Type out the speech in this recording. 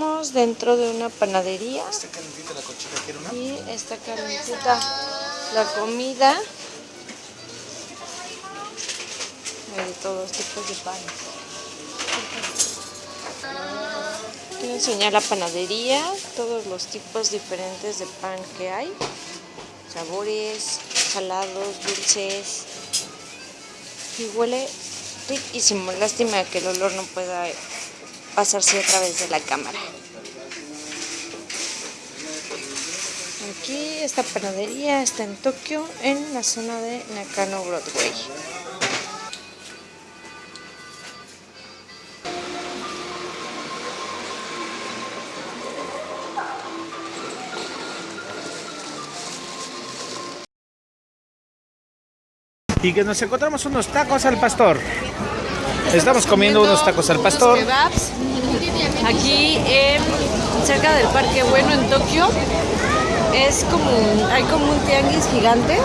Estamos dentro de una panadería Está calentita la cochita, ¿quiere una? y está calentita la comida. Hay de todos tipos de pan. Quiero enseñar la panadería, todos los tipos diferentes de pan que hay. Sabores, salados, dulces. Y huele riquísimo. Lástima que el olor no pueda pasarse a través de la cámara. Aquí esta panadería está en Tokio, en la zona de Nakano Broadway. Y que nos encontramos unos tacos al pastor. Estamos comiendo unos tacos al pastor. Kebabs. Aquí en, cerca del Parque Bueno en Tokio es como hay como un tianguis gigante